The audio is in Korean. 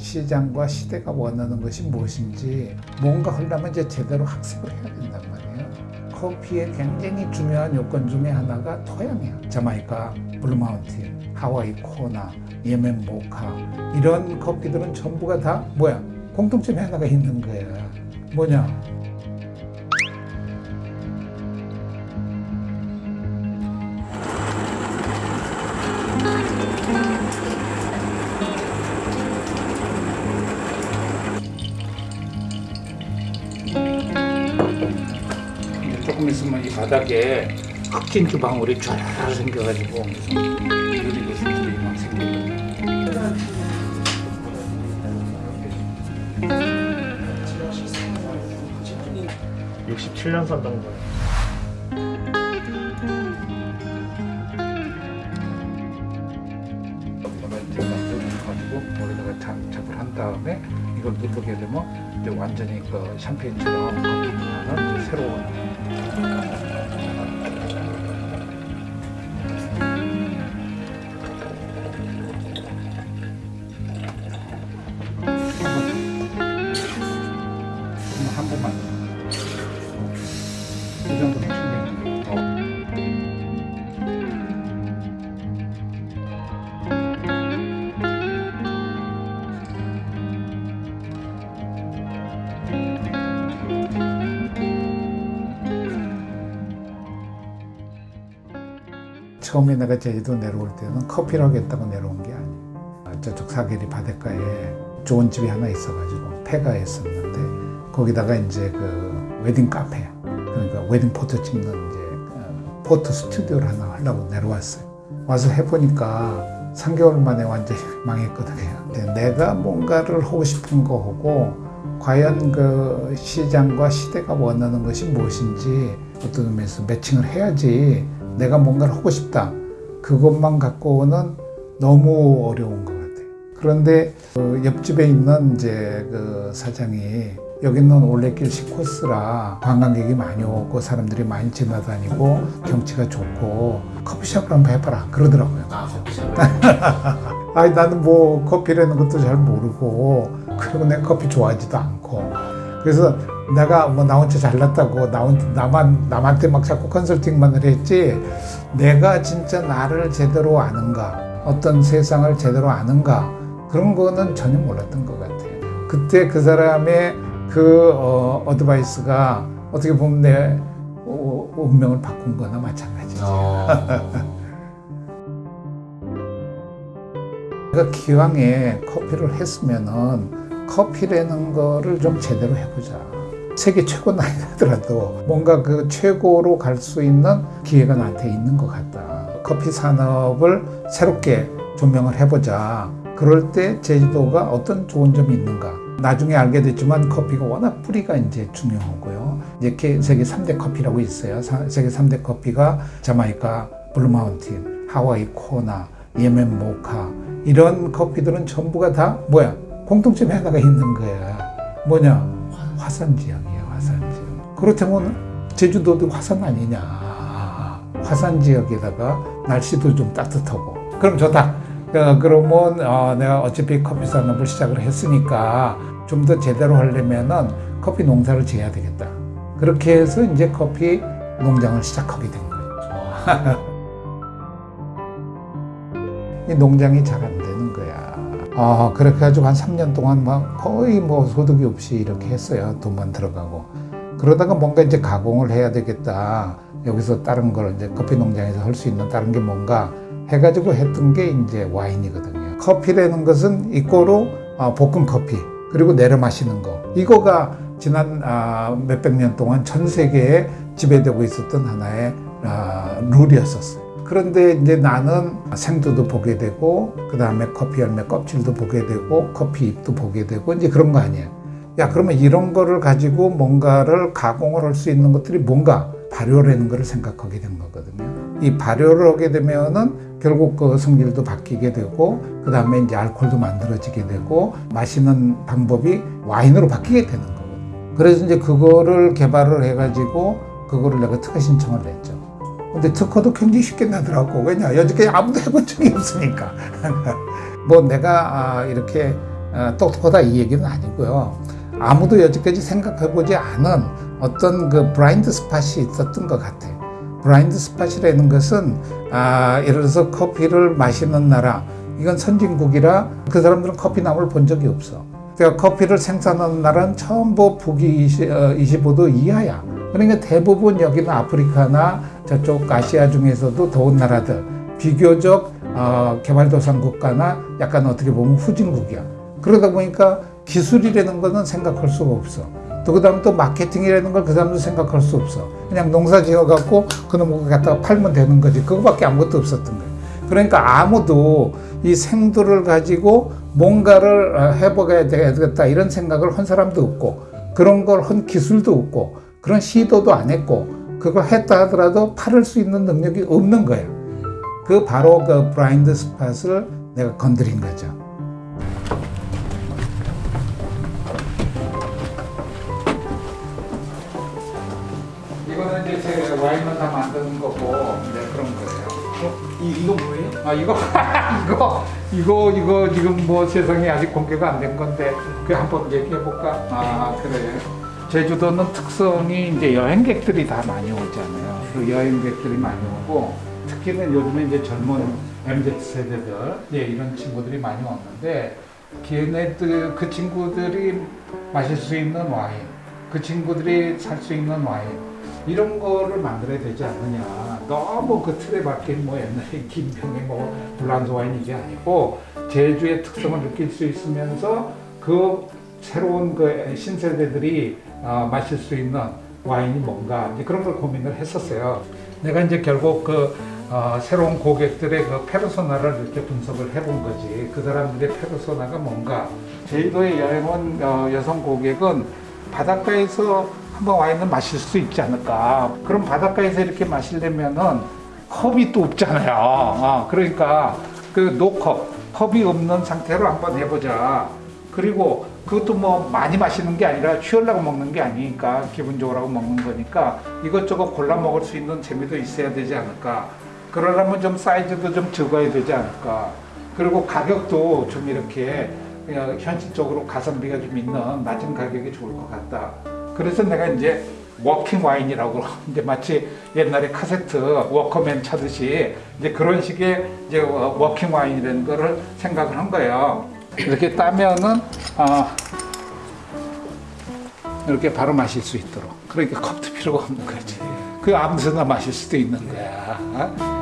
시장과 시대가 원하는 것이 무엇인지 뭔가 하려면 이제 제대로 학습을 해야 된단 말이에요. 커피의 굉장히 중요한 요건 중에 하나가 토양이야. 자마이카, 블루마운틴, 하와이 코나, 예멘 모카 이런 커피들은 전부가 다 뭐야? 공통점이 하나가 있는 거야. 뭐냐? 조금 있으면 이 바닥에 흑진주 방울이 쫙 생겨가지고 유리 구슬들이 막 생기고 67년 산다는 거예요. 머리다가 장착을 한 다음에 이걸 누르게 되면 이제 완전히 그 샴페인처럼 이제 새로운 한번 처음에 내가 제주도 내려올 때는 커피를 하겠다고 내려온 게 아니에요. 저쪽 사계리 바닷가에 좋은 집이 하나 있어가지고 폐가였었는데 거기다가 이제 그 웨딩 카페 그러니까 wedding photo 찍는 이제 어, photo 스튜디오를 하나 하려고 내려왔어요. 와서 해보니까 3개월 만에 완전히 망했거든요. 내가 뭔가를 하고 싶은 거 하고 과연 그 시장과 시대가 원하는 것이 무엇인지 어떤 의미에서 매칭을 해야지 내가 뭔가를 하고 싶다. 그것만 갖고는 너무 어려운 것 같아요. 그런데 그 옆집에 있는 이제 그 사장이 여기는 올레길 시코스라 관광객이 많이 오고 사람들이 많이 지나다니고 경치가 좋고 커피숍을 한번 해봐라 그러더라고요. 아니 나는 뭐 커피라는 것도 잘 모르고 그리고 내가 커피 좋아하지도 않고 그래서 내가 뭐 나 혼자 잘났다고 나 혼- 나만 남한테 막 자꾸 컨설팅만을 했지 내가 진짜 나를 제대로 아는가 어떤 세상을 제대로 아는가 그런 거는 전혀 몰랐던 것 같아요. 그때 그 사람의 그 어, advice가 어떻게 보면 내 어, 운명을 바꾼 거나 마찬가지죠. 내가 기왕에 커피를 했으면은 커피라는 거를 좀 제대로 해보자. 세계 최고는 아니더라도 뭔가 그 최고로 갈 수 있는 기회가 나한테 있는 것 같다. 커피 산업을 새롭게 조명을 해보자. 그럴 때 제주도가 어떤 좋은 점이 있는가. 나중에 알게 됐지만 커피가 워낙 뿌리가 이제 중요하고요. 이제 세계 3대 커피라고 있어요. 사- 세계 3대 커피가 자마이카, 블루마운틴, 하와이 코나, 예멘 모카 이런 커피들은 전부가 다 뭐야? 공통점이 하나가 있는 거야. 뭐냐? 화산 지역이에요, 화산 지역. 그렇다면 제주도도 화산 아니냐? 화산 지역에다가 날씨도 좀 따뜻하고. 그럼 좋다. 어, 그러면 어, 내가 어차피 커피 산업을 시작을 했으니까 좀 더 제대로 하려면은 커피 농사를 지어야 되겠다. 그렇게 해서 이제 커피 농장을 시작하게 된 거예요. 이 농장이 잘 안 되는 아, 그렇게 해가지고 한 3년 동안 막 거의 뭐 소득이 없이 이렇게 했어요. 돈만 들어가고. 그러다가 뭔가 이제 가공을 해야 되겠다. 여기서 다른 걸 이제 커피 농장에서 할 수 있는 다른 게 뭔가 해가지고 했던 게 이제 와인이거든요. 커피라는 것은 이꼬로 아, 볶음 커피 그리고 내려 마시는 거 이거가 지난 아, 몇백 년 동안 전 세계에 지배되고 있었던 하나의 아, 룰이었었어요. 그런데 이제 나는 생두도 보게 되고 그 다음에 커피 열매 껍질도 보게 되고 커피 잎도 보게 되고 이제 그런 거 아니에요. 야 그러면 이런 거를 가지고 뭔가를 가공을 할 수 있는 것들이 뭔가 발효라는 거를 생각하게 된 거거든요. 이 발효를 하게 되면은 결국 그 성질도 바뀌게 되고 그 다음에 이제 알코올도 만들어지게 되고 마시는 방법이 와인으로 바뀌게 되는 거거든요. 그래서 이제 그거를 개발을 해가지고 그거를 내가 특허 신청을 냈죠. 근데 특허도 굉장히 쉽게 나더라고. 왜냐? 여지까지 아무도 해본 적이 없으니까. 뭐 내가 아, 이렇게 어, 똑똑하다 이 얘기는 아니고요. 아무도 여지까지 생각해보지 않은 어떤 그 blind spot이 있었던 것 같아. blind spot이라는 것은 아, 예를 들어서 커피를 마시는 나라 이건 선진국이라 그 사람들은 커피 나무를 본 적이 없어. 그러니까 커피를 생산하는 나라는 전부 20, 어, 25도 이하야. 그러니까 대부분 여기는 아프리카나 저쪽 아시아 중에서도 더운 나라들 비교적 어, 개발도상 국가나 약간 어떻게 보면 후진국이야. 그러다 보니까 기술이라는 거는 생각할 수가 없어. 또 그 다음 또 마케팅이라는 걸 그 사람도 생각할 수 없어. 그냥 농사 지어갖고 그놈을 갖다가 팔면 되는 거지. 그거밖에 아무것도 없었던 거야. 그러니까 아무도 이 생두를 가지고 뭔가를 어, 해보게 되겠다 이런 생각을 한 사람도 없고 그런 걸 한 기술도 없고 그런 시도도 안 했고 그걸 했다 하더라도 팔을 수 있는 능력이 없는 거야. 그 바로 그 브라인드 스팟을 내가 건드린 거죠. 이거는 이제 제 와인을 다 만드는 거고 이제 그런 거예요. 이 이거 뭐예요? 아 이거 이거 이거 이거 지금 뭐 세상에 아직 공개가 안 된 건데 그 한번 얘기해 볼까? 아 그래. 제주도는 특성이 이제 여행객들이 다 많이 오잖아요. 그 여행객들이 많이 오고 특히는 요즘에 이제 젊은 MZ 세대들 예, 이런 친구들이 많이 왔는데 걔네들 그 친구들이 마실 수 있는 와인, 그 친구들이 살 수 있는 와인 이런 거를 만들어야 되지 않느냐. 너무 그 틀에 박힌 뭐 옛날에 김병의 뭐 블란드 와인 이게 아니고 제주의 특성을 느낄 수 있으면서 그 새로운 그 신세대들이 어, 마실 수 있는 와인이 뭔가 이제 그런 걸 고민을 했었어요. 내가 이제 결국 그 어, 새로운 고객들의 그 페르소나를 이렇게 분석을 해본 거지. 그 사람들의 페르소나가 뭔가. 제주도에 여행 온 어, 여성 고객은 바닷가에서 한번 와인을 마실 수 있지 않을까. 그럼 바닷가에서 이렇게 마시려면은 컵이 또 없잖아요. 아, 그러니까 그 노컵, 컵이 없는 상태로 한번 해보자. 그리고 그것도 뭐 많이 마시는 게 아니라 취하려고 먹는 게 아니니까 기분적으로 먹는 거니까 이것저것 골라 먹을 수 있는 재미도 있어야 되지 않을까. 그러려면 좀 사이즈도 좀 적어야 되지 않을까. 그리고 가격도 좀 이렇게 그냥 현실적으로 가성비가 좀 있는 낮은 가격이 좋을 것 같다. 그래서 내가 이제 walking wine이라고 이제 마치 옛날에 카세트 워크맨 차듯이 이제 그런 식의 이제 walking wine이라는 거를 생각을 한 거예요. 이렇게 따면은 아 이렇게 바로 마실 수 있도록 그러니까 컵도 필요가 없는 거지. 그 아무 데나 마실 수도 있는 거야. 어?